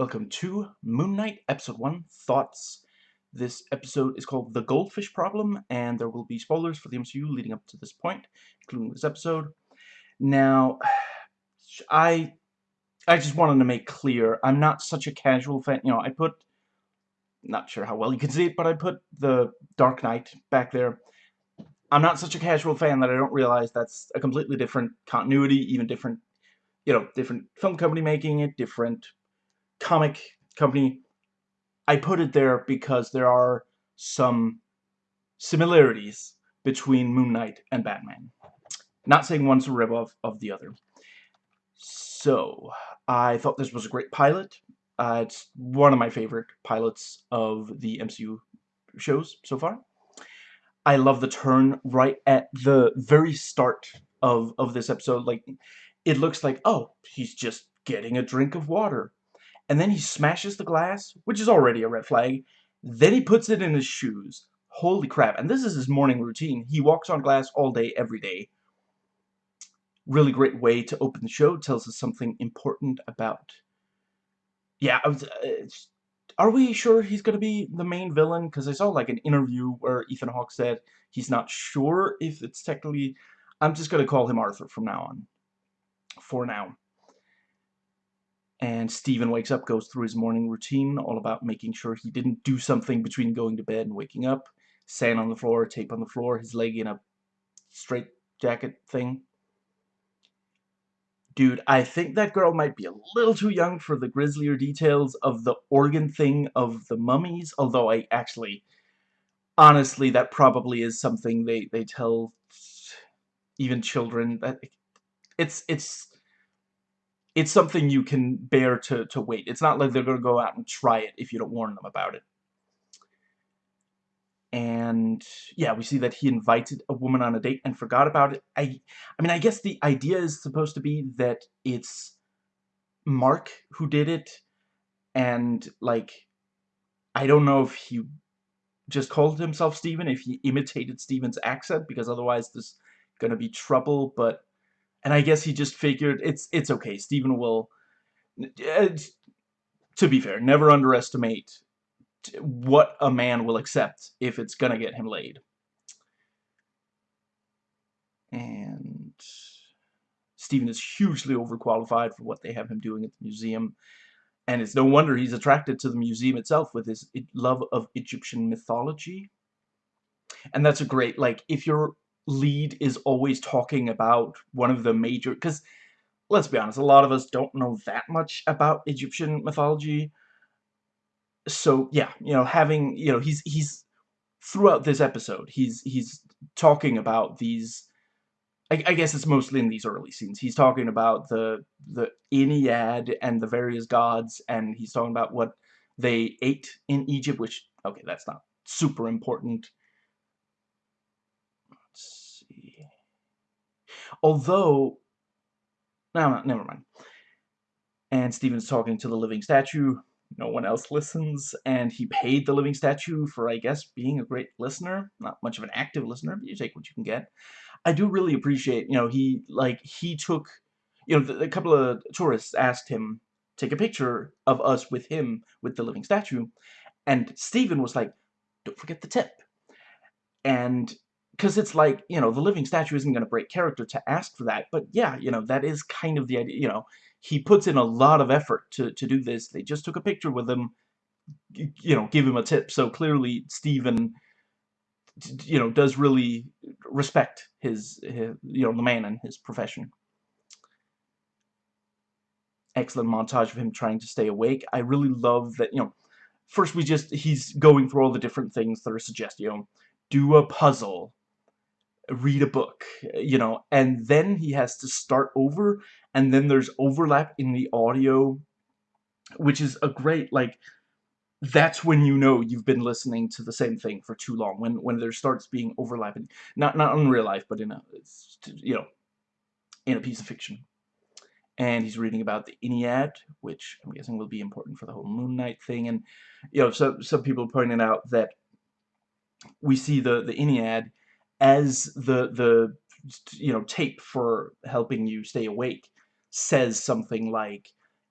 Welcome to Moon Knight Episode 1 Thoughts. This episode is called The Goldfish Problem, and there will be spoilers for the MCU leading up to this point, including this episode. Now, I I just wanted to make clear, I'm not such a casual fan. You know, I put, not sure how well you can see it, but I put the Dark Knight back there. I'm not such a casual fan that I don't realize that's a completely different continuity, even different, you know, different film company making it, different comic company. I put it there because there are some similarities between Moon Knight and Batman. Not saying one's a ripoff of the other. So, I thought this was a great pilot. Uh, it's one of my favorite pilots of the MCU shows so far. I love the turn right at the very start of, of this episode. Like, it looks like, oh, he's just getting a drink of water and then he smashes the glass, which is already a red flag. Then he puts it in his shoes. Holy crap. And this is his morning routine. He walks on glass all day, every day. Really great way to open the show. Tells us something important about... Yeah, was, uh, are we sure he's going to be the main villain? Because I saw like an interview where Ethan Hawke said he's not sure if it's technically... I'm just going to call him Arthur from now on. For now. And Steven wakes up, goes through his morning routine, all about making sure he didn't do something between going to bed and waking up. Sand on the floor, tape on the floor, his leg in a straight jacket thing. Dude, I think that girl might be a little too young for the grislier details of the organ thing of the mummies, although I actually, honestly, that probably is something they, they tell even children. that It's, it's it's something you can bear to, to wait. It's not like they're going to go out and try it if you don't warn them about it. And yeah, we see that he invited a woman on a date and forgot about it. I, I mean, I guess the idea is supposed to be that it's Mark who did it. And like, I don't know if he just called himself Steven, if he imitated Steven's accent, because otherwise there's going to be trouble. But and I guess he just figured it's it's okay. Steven will. Uh, to be fair, never underestimate what a man will accept if it's gonna get him laid. And Steven is hugely overqualified for what they have him doing at the museum. And it's no wonder he's attracted to the museum itself with his love of Egyptian mythology. And that's a great, like, if you're lead is always talking about one of the major... Because, let's be honest, a lot of us don't know that much about Egyptian mythology. So, yeah, you know, having... You know, he's... he's throughout this episode, he's he's talking about these... I, I guess it's mostly in these early scenes. He's talking about the the Ennead and the various gods, and he's talking about what they ate in Egypt, which, okay, that's not super important See, although, no, never mind. And Steven's talking to the living statue. No one else listens, and he paid the living statue for, I guess, being a great listener. Not much of an active listener, but you take what you can get. I do really appreciate, you know, he, like, he took, you know, a couple of tourists asked him take a picture of us with him, with the living statue, and Steven was like, don't forget the tip. And because it's like, you know, the living statue isn't going to break character to ask for that, but yeah, you know, that is kind of the idea, you know, he puts in a lot of effort to, to do this. They just took a picture with him, you know, give him a tip. So clearly Steven, you know, does really respect his, his, you know, the man and his profession. Excellent montage of him trying to stay awake. I really love that, you know, first we just, he's going through all the different things that are suggested, you know, do a puzzle, read a book, you know, and then he has to start over, and then there's overlap in the audio, which is a great, like, that's when you know you've been listening to the same thing for too long, when, when there starts being overlapping, not, not in real life, but in a, you know, in a piece of fiction. And he's reading about the Ennead, which I'm guessing will be important for the whole Moon Knight thing, and, you know, so, some people pointed out that we see the, the Ennead as the the you know tape for helping you stay awake says something like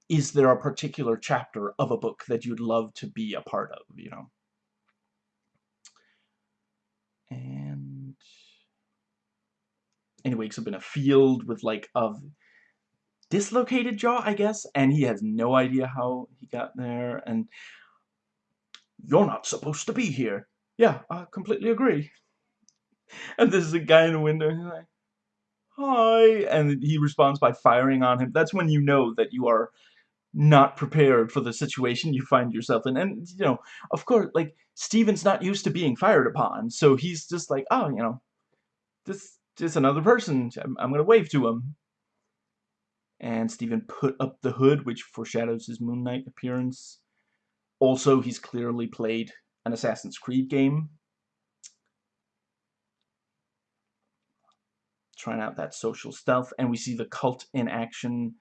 is there a particular chapter of a book that you'd love to be a part of, you know? And and he wakes up in a field with like a dislocated jaw, I guess, and he has no idea how he got there, and you're not supposed to be here. Yeah, I completely agree. And there's a guy in the window, like, hi, and he responds by firing on him. That's when you know that you are not prepared for the situation you find yourself in. And, you know, of course, like, Steven's not used to being fired upon, so he's just like, oh, you know, this just another person. I'm, I'm going to wave to him. And Steven put up the hood, which foreshadows his Moon Knight appearance. Also, he's clearly played an Assassin's Creed game. Trying out that social stealth, and we see the cult in action.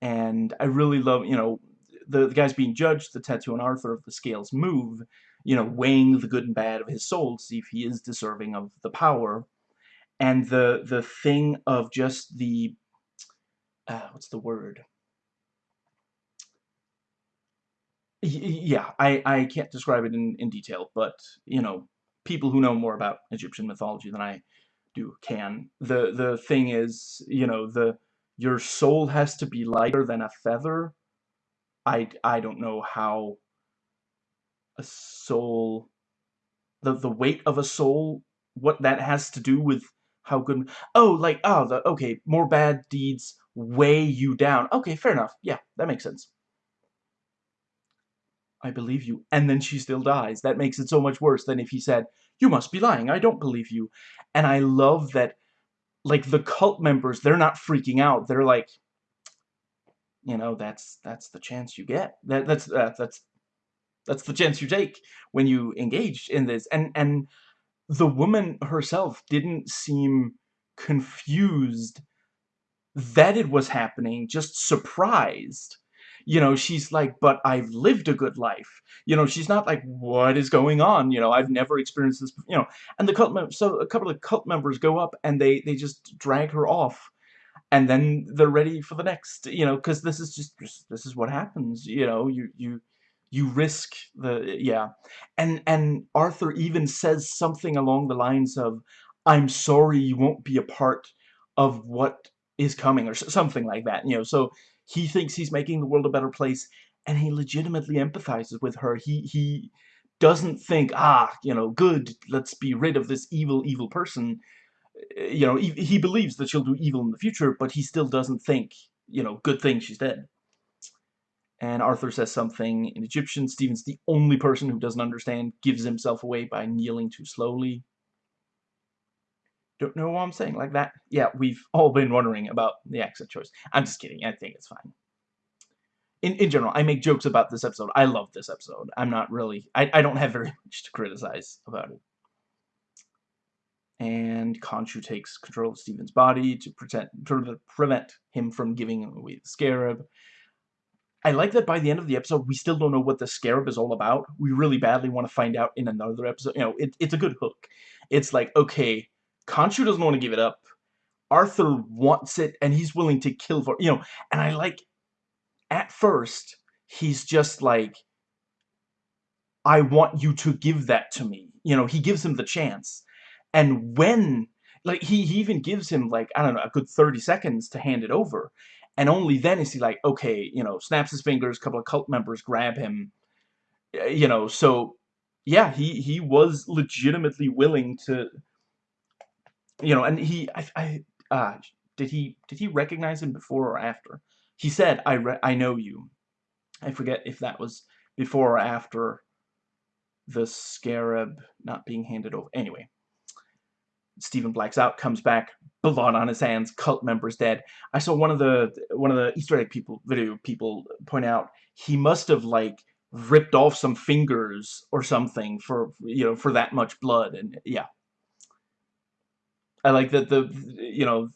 And I really love, you know, the, the guy's being judged, the tattoo on Arthur of the scales move, you know, weighing the good and bad of his soul to see if he is deserving of the power and the the thing of just the uh, what's the word yeah I, I can't describe it in, in detail but you know people who know more about Egyptian mythology than I do can. The the thing is you know the your soul has to be lighter than a feather. I, I don't know how a soul the the weight of a soul what that has to do with how good oh like oh the okay more bad deeds weigh you down. Okay fair enough. Yeah that makes sense. I believe you. And then she still dies. That makes it so much worse than if he said you must be lying. I don't believe you. And I love that like the cult members they're not freaking out. They're like you know that's that's the chance you get. That that's uh, that's that's the chance you take when you engage in this. And and the woman herself didn't seem confused that it was happening, just surprised. You know, she's like, but I've lived a good life. You know, she's not like, what is going on? You know, I've never experienced this, you know. And the cult members, so a couple of cult members go up and they, they just drag her off. And then they're ready for the next, you know, because this is just, this is what happens, you know, you, you, you risk the yeah and and Arthur even says something along the lines of I'm sorry you won't be a part of what is coming or something like that you know so he thinks he's making the world a better place and he legitimately empathizes with her he he doesn't think ah you know good let's be rid of this evil evil person you know he, he believes that she'll do evil in the future but he still doesn't think you know good thing she's dead and Arthur says something in Egyptian. Stephen's the only person who doesn't understand, gives himself away by kneeling too slowly. Don't know what I'm saying like that? Yeah, we've all been wondering about the accent choice. I'm just kidding. I think it's fine. In, in general, I make jokes about this episode. I love this episode. I'm not really... I, I don't have very much to criticize about it. And Khonshu takes control of Steven's body to, pretend, to prevent him from giving away the scarab. I like that by the end of the episode, we still don't know what the Scarab is all about. We really badly want to find out in another episode. You know, it, it's a good hook. It's like, okay, Khonshu doesn't want to give it up. Arthur wants it, and he's willing to kill for you know. And I like, at first, he's just like, I want you to give that to me. You know, he gives him the chance. And when, like, he, he even gives him, like, I don't know, a good 30 seconds to hand it over. And only then is he like, okay, you know, snaps his fingers, a couple of cult members grab him, you know, so, yeah, he, he was legitimately willing to, you know, and he, I, I uh, did he, did he recognize him before or after? He said, I, I know you. I forget if that was before or after the scarab not being handed over. Anyway, Stephen blacks out, comes back, blood on his hands, cult members dead. I saw one of the one of the Easter egg people video people point out he must have like ripped off some fingers or something for you know for that much blood and yeah. I like that the you know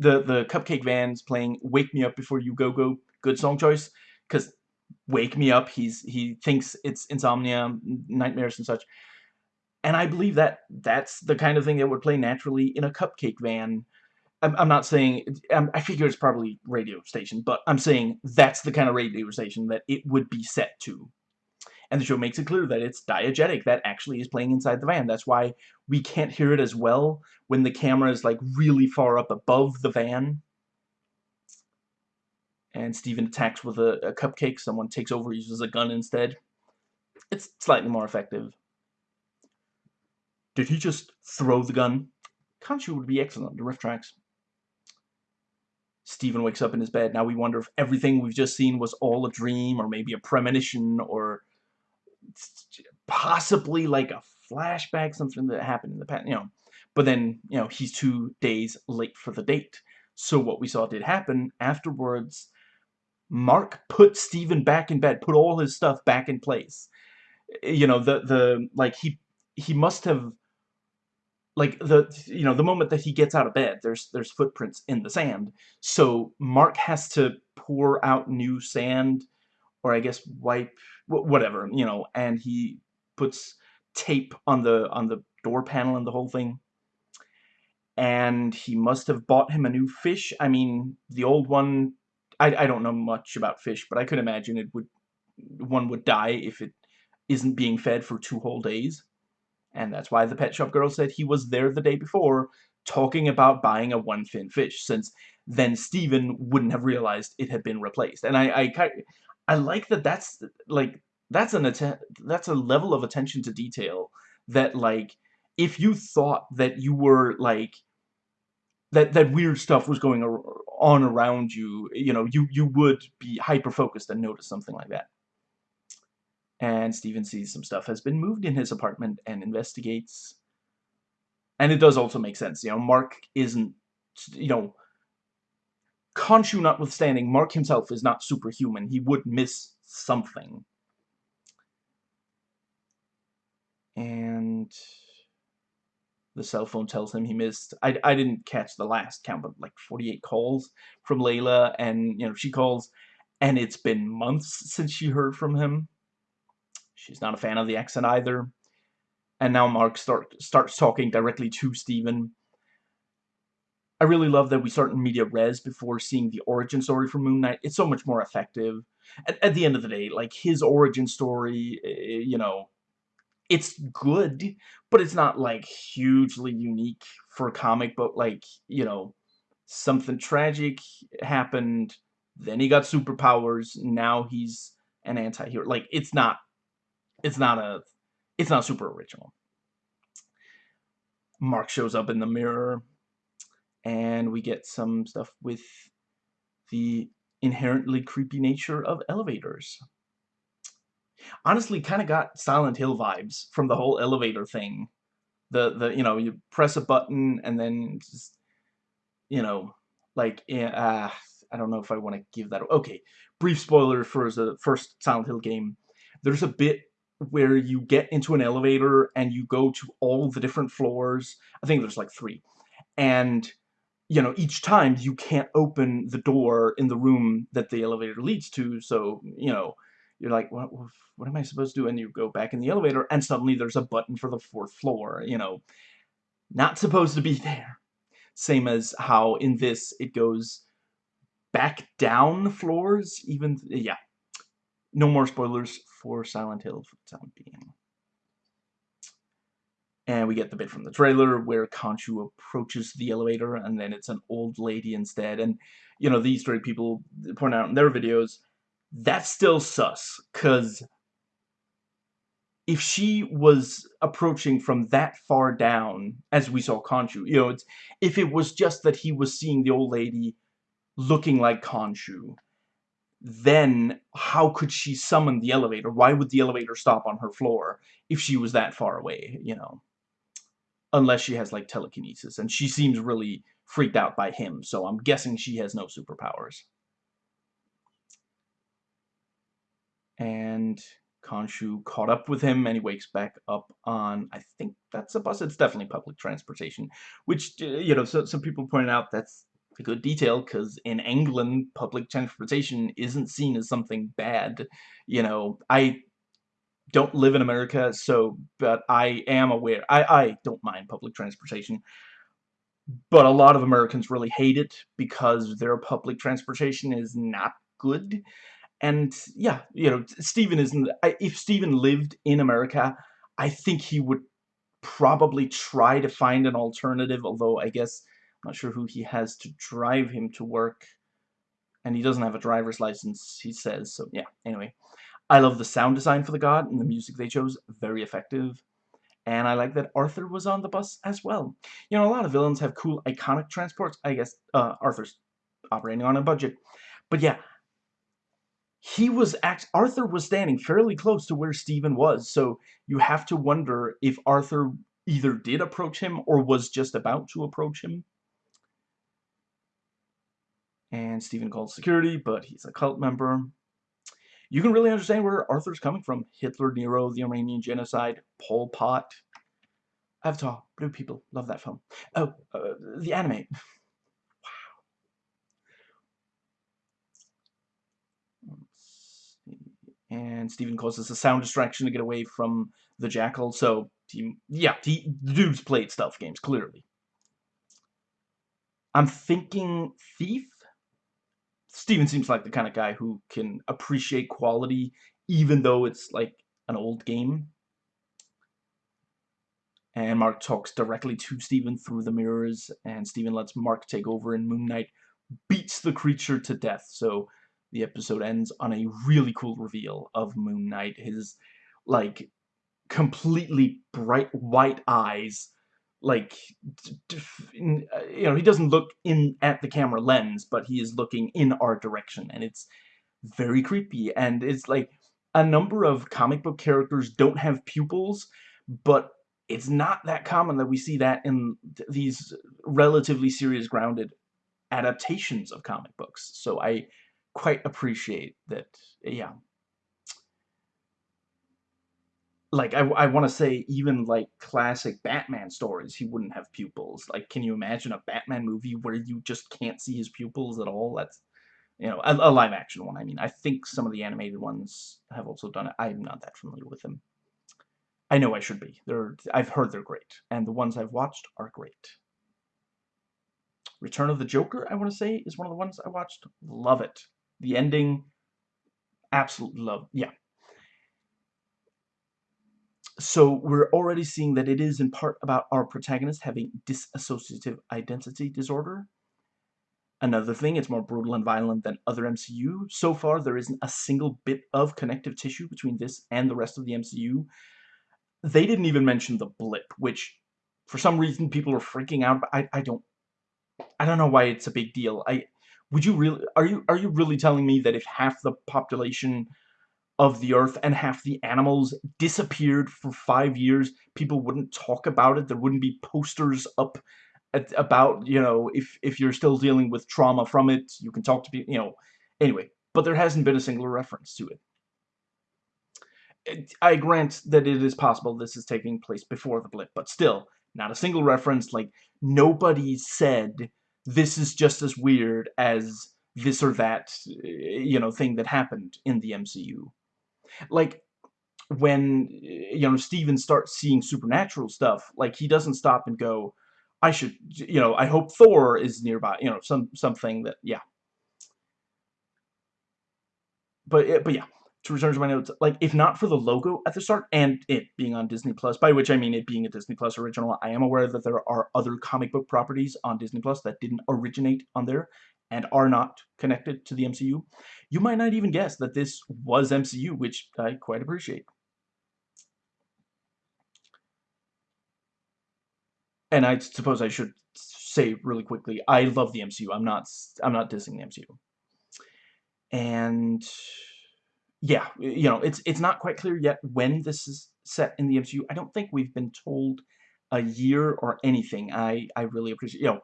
the the Cupcake Van's playing "Wake Me Up Before You Go Go" good song choice because "Wake Me Up" he's he thinks it's insomnia, nightmares and such and I believe that that's the kind of thing that would play naturally in a Cupcake Van. I'm, I'm not saying, I figure it's probably radio station, but I'm saying that's the kind of radio station that it would be set to. And the show makes it clear that it's diegetic, that actually is playing inside the van. That's why we can't hear it as well when the camera is like really far up above the van. And Steven attacks with a, a cupcake, someone takes over, uses a gun instead. It's slightly more effective. Did he just throw the gun? Khonshu would be excellent to tracks. Steven wakes up in his bed. Now we wonder if everything we've just seen was all a dream or maybe a premonition or possibly like a flashback, something that happened in the past, you know. But then, you know, he's two days late for the date. So what we saw did happen. Afterwards, Mark put Steven back in bed, put all his stuff back in place. You know, the, the, like, he, he must have like the you know the moment that he gets out of bed there's there's footprints in the sand so Mark has to pour out new sand or I guess wipe whatever you know and he puts tape on the on the door panel and the whole thing. And he must have bought him a new fish. I mean the old one I, I don't know much about fish but I could imagine it would one would die if it isn't being fed for two whole days. And that's why the pet shop girl said he was there the day before talking about buying a one-fin fish, since then Steven wouldn't have realized it had been replaced. And I, I, I like that that's, like, that's an that's a level of attention to detail that, like, if you thought that you were, like, that, that weird stuff was going on around you, you know, you, you would be hyper-focused and notice something like that and Steven sees some stuff has been moved in his apartment and investigates. And it does also make sense, you know, Mark isn't, you know, Khonshu notwithstanding, Mark himself is not superhuman. He would miss something. And the cell phone tells him he missed, I, I didn't catch the last count, but like 48 calls from Layla, and, you know, she calls, and it's been months since she heard from him. She's not a fan of the accent either. And now Mark start, starts talking directly to Steven. I really love that we start in media res before seeing the origin story for Moon Knight. It's so much more effective. At, at the end of the day, like, his origin story, eh, you know, it's good, but it's not, like, hugely unique for a comic book. Like, you know, something tragic happened, then he got superpowers, now he's an anti-hero. Like, it's not it's not a it's not super original. Mark shows up in the mirror and we get some stuff with the inherently creepy nature of elevators. Honestly, kind of got Silent Hill vibes from the whole elevator thing. The, the you know, you press a button and then just, you know, like, uh, I don't know if I want to give that. Okay, brief spoiler for the first Silent Hill game. There's a bit where you get into an elevator and you go to all the different floors. I think there's like three. And, you know, each time you can't open the door in the room that the elevator leads to. So, you know, you're like, what, what am I supposed to do? And you go back in the elevator and suddenly there's a button for the fourth floor, you know. Not supposed to be there. Same as how in this it goes back down floors, even, yeah. No more spoilers for Silent Hill for the time being. And we get the bit from the trailer where Khonshu approaches the elevator and then it's an old lady instead. And, you know, these three people point out in their videos, that's still sus. Because if she was approaching from that far down, as we saw Khonshu, you know, if it was just that he was seeing the old lady looking like Khonshu, then how could she summon the elevator? Why would the elevator stop on her floor if she was that far away, you know? Unless she has, like, telekinesis. And she seems really freaked out by him, so I'm guessing she has no superpowers. And Khonshu caught up with him, and he wakes back up on, I think that's a bus. It's definitely public transportation. Which, uh, you know, so, some people pointed out that's a good detail because in England, public transportation isn't seen as something bad. You know, I don't live in America, so, but I am aware, I, I don't mind public transportation. but a lot of Americans really hate it because their public transportation is not good. And yeah, you know, Stephen isn't. If Stephen lived in America, I think he would probably try to find an alternative. Although I guess I'm not sure who he has to drive him to work, and he doesn't have a driver's license. He says so. Yeah. Anyway, I love the sound design for the god and the music they chose. Very effective. And I like that Arthur was on the bus as well. You know, a lot of villains have cool, iconic transports. I guess uh, Arthur's operating on a budget. But yeah, he was act Arthur was standing fairly close to where Stephen was. So you have to wonder if Arthur either did approach him or was just about to approach him. And Stephen calls security, but he's a cult member. You can really understand where Arthur's coming from. Hitler, Nero, the Armenian Genocide, Pol Pot. Avatar, Blue People, love that film. Oh, uh, the anime. wow. And Stephen causes a sound distraction to get away from the Jackal, so, he, yeah, he, the dude's played stealth games, clearly. I'm thinking Thief? Steven seems like the kind of guy who can appreciate quality even though it's like an old game. And Mark talks directly to Steven through the mirrors, and Steven lets Mark take over, and Moon Knight beats the creature to death. So the episode ends on a really cool reveal of Moon Knight. His, like, completely bright white eyes like uh, you know he doesn't look in at the camera lens but he is looking in our direction and it's very creepy and it's like a number of comic book characters don't have pupils but it's not that common that we see that in these relatively serious grounded adaptations of comic books so I quite appreciate that yeah like I, I want to say even like classic Batman stories he wouldn't have pupils. Like can you imagine a Batman movie where you just can't see his pupils at all? That's you know a, a live action one I mean. I think some of the animated ones have also done it. I'm not that familiar with them. I know I should be. They're I've heard they're great and the ones I've watched are great. Return of the Joker I want to say is one of the ones I watched. Love it. The ending absolutely love yeah so we're already seeing that it is in part about our protagonist having dissociative identity disorder. Another thing, it's more brutal and violent than other MCU. So far, there isn't a single bit of connective tissue between this and the rest of the MCU. They didn't even mention the blip, which for some reason people are freaking out. I, I don't I don't know why it's a big deal. I would you really are you are you really telling me that if half the population of the earth and half the animals disappeared for five years, people wouldn't talk about it. There wouldn't be posters up at, about, you know, if, if you're still dealing with trauma from it, you can talk to people, you know. Anyway, but there hasn't been a single reference to it. it. I grant that it is possible this is taking place before the blip, but still, not a single reference. Like, nobody said this is just as weird as this or that, you know, thing that happened in the MCU like when you know Steven starts seeing supernatural stuff like he doesn't stop and go I should you know I hope Thor is nearby you know some something that yeah. But eh, but yeah to return to my notes like if not for the logo at the start and it being on Disney Plus by which I mean it being a Disney Plus original I am aware that there are other comic book properties on Disney Plus that didn't originate on there and are not connected to the MCU, you might not even guess that this was MCU, which I quite appreciate. And I suppose I should say really quickly, I love the MCU. I'm not I'm not dissing the MCU. And yeah, you know, it's it's not quite clear yet when this is set in the MCU. I don't think we've been told a year or anything. I I really appreciate, you know,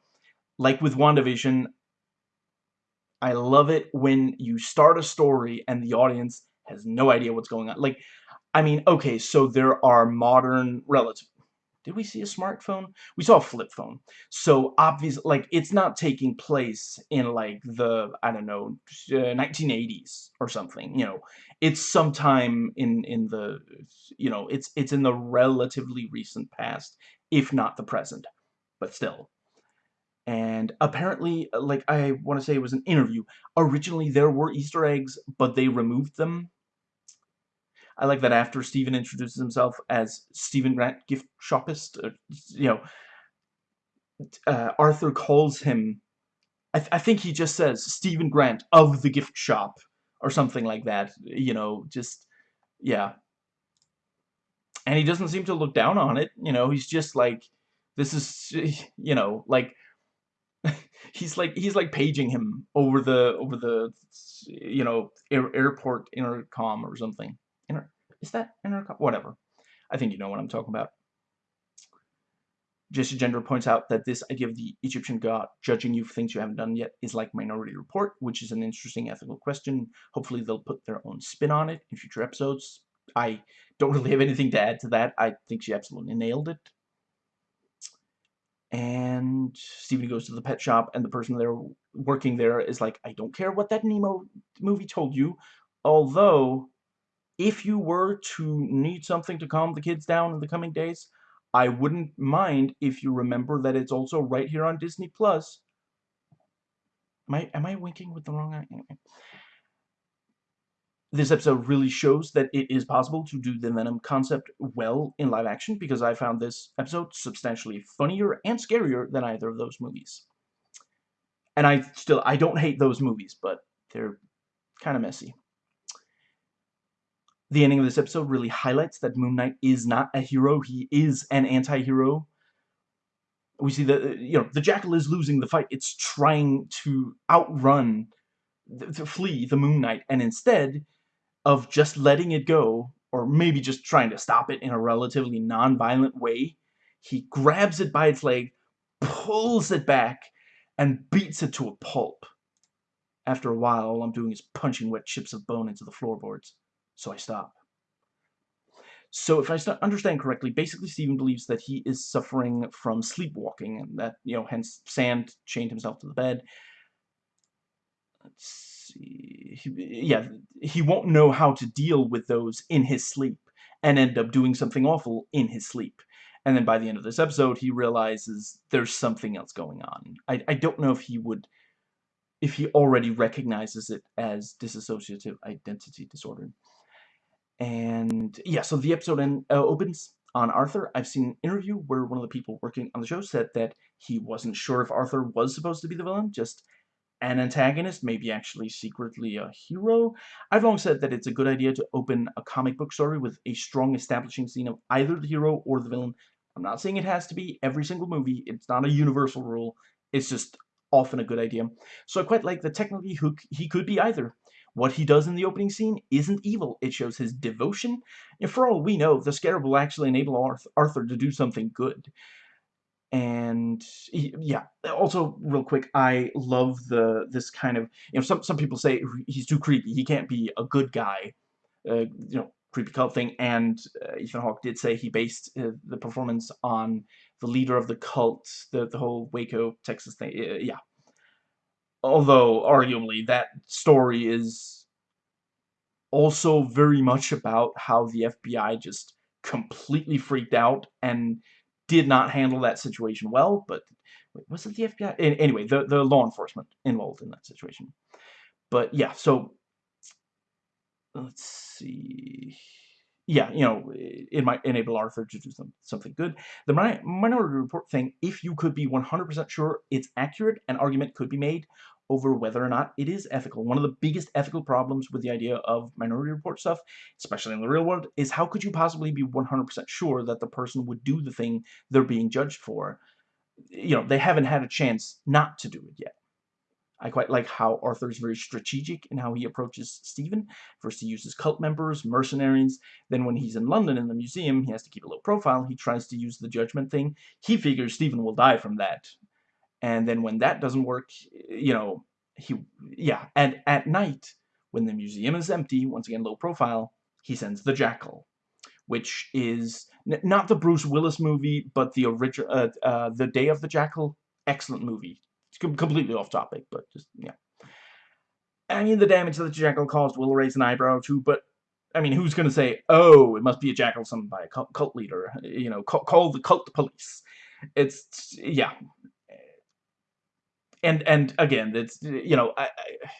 like with WandaVision, I love it when you start a story and the audience has no idea what's going on. Like, I mean, okay, so there are modern relative. Did we see a smartphone? We saw a flip phone. So obviously, like, it's not taking place in like the I don't know, uh, 1980s or something. You know, it's sometime in in the you know, it's it's in the relatively recent past, if not the present, but still. And apparently, like, I want to say it was an interview. Originally, there were Easter eggs, but they removed them. I like that after Steven introduces himself as Steven Grant, gift shopist, uh, you know, uh, Arthur calls him, I, th I think he just says, Steven Grant of the gift shop, or something like that, you know, just, yeah. And he doesn't seem to look down on it, you know, he's just like, this is, you know, like, he's like he's like paging him over the over the you know air, airport intercom or something. Inter is that intercom? Whatever. I think you know what I'm talking about. Jessie Gender points out that this idea of the Egyptian god judging you for things you haven't done yet is like Minority Report, which is an interesting ethical question. Hopefully they'll put their own spin on it in future episodes. I don't really have anything to add to that. I think she absolutely nailed it and Steven goes to the pet shop and the person there working there is like I don't care what that Nemo movie told you although if you were to need something to calm the kids down in the coming days I wouldn't mind if you remember that it's also right here on Disney Plus am I, am I winking with the wrong eye? This episode really shows that it is possible to do the Venom concept well in live action because I found this episode substantially funnier and scarier than either of those movies. And I still, I don't hate those movies, but they're kind of messy. The ending of this episode really highlights that Moon Knight is not a hero, he is an anti-hero. We see that, you know, the Jackal is losing the fight. It's trying to outrun, to flee the Moon Knight, and instead, of just letting it go, or maybe just trying to stop it in a relatively non-violent way, he grabs it by its leg, pulls it back, and beats it to a pulp. After a while, all I'm doing is punching wet chips of bone into the floorboards, so I stop. So if I understand correctly, basically Steven believes that he is suffering from sleepwalking, and that, you know, hence Sand chained himself to the bed. Let's he, yeah, he won't know how to deal with those in his sleep and end up doing something awful in his sleep. And then by the end of this episode, he realizes there's something else going on. I, I don't know if he would, if he already recognizes it as dissociative identity disorder. And yeah, so the episode end, uh, opens on Arthur. I've seen an interview where one of the people working on the show said that he wasn't sure if Arthur was supposed to be the villain, just an antagonist, maybe actually secretly a hero. I've long said that it's a good idea to open a comic book story with a strong establishing scene of either the hero or the villain. I'm not saying it has to be every single movie. It's not a universal rule. It's just often a good idea. So I quite like the technically Hook, he could be either. What he does in the opening scene isn't evil. It shows his devotion. And for all we know, the Scarab will actually enable Arthur to do something good and yeah also real quick i love the this kind of you know some some people say he's too creepy he can't be a good guy uh, you know creepy cult thing and uh, Ethan Hawke did say he based uh, the performance on the leader of the cult the the whole Waco Texas thing yeah although arguably that story is also very much about how the FBI just completely freaked out and did not handle that situation well, but was it the FBI? Anyway, the, the law enforcement involved in that situation. But yeah, so let's see. Yeah, you know, it might enable Arthur to do some, something good. The Minority Report thing, if you could be 100% sure it's accurate, an argument could be made over whether or not it is ethical. One of the biggest ethical problems with the idea of Minority Report stuff, especially in the real world, is how could you possibly be 100% sure that the person would do the thing they're being judged for? You know, they haven't had a chance not to do it yet. I quite like how Arthur's very strategic in how he approaches Stephen. First he uses cult members, mercenaries, then when he's in London in the museum, he has to keep a low profile, he tries to use the judgment thing. He figures Stephen will die from that, and then when that doesn't work, you know, he, yeah, and at night, when the museum is empty, once again low profile, he sends the Jackal, which is not the Bruce Willis movie, but the original, uh, uh, The Day of the Jackal, excellent movie. It's completely off topic, but just, yeah. I mean, the damage that the Jackal caused will raise an eyebrow too, but I mean, who's going to say, oh, it must be a jackal summoned by a cult, leader, you know, call the cult police. It's, yeah, and and again, it's you know I, I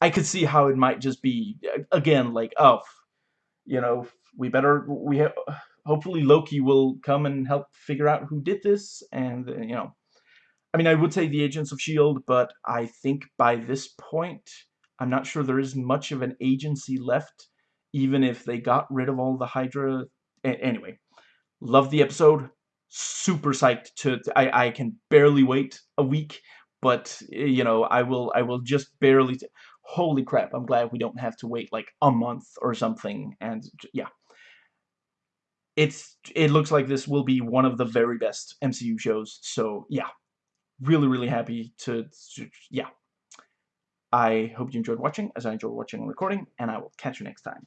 I could see how it might just be again like oh, you know we better we have hopefully Loki will come and help figure out who did this and you know. I mean I would say the Agents of Shield but I think by this point I'm not sure there is much of an agency left even if they got rid of all the Hydra anyway. Love the episode. Super psyched to I, I can barely wait a week but eh, you know I will I will just barely holy crap I'm glad we don't have to wait like a month or something and yeah. It's it looks like this will be one of the very best MCU shows so yeah. Really really happy to, to yeah. I hope you enjoyed watching as I enjoyed watching and recording and I will catch you next time